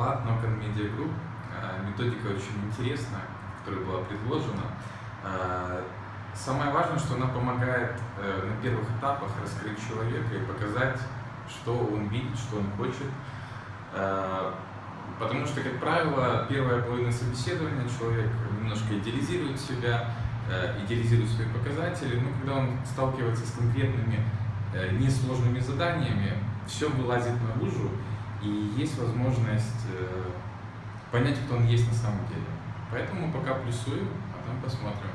Влад Нокон Media Group. Э, Методика очень интересная, которая была предложена. Э, Самое важное, что она помогает э, на первых этапах раскрыть человека и показать, что он видит, что он хочет. Потому что, как правило, первая половина собеседования человек немножко идеализирует себя, идеализирует свои показатели, но когда он сталкивается с конкретными несложными заданиями, все вылазит наружу, и есть возможность э, понять, кто он есть на самом деле. Поэтому пока плюсую, а там посмотрим.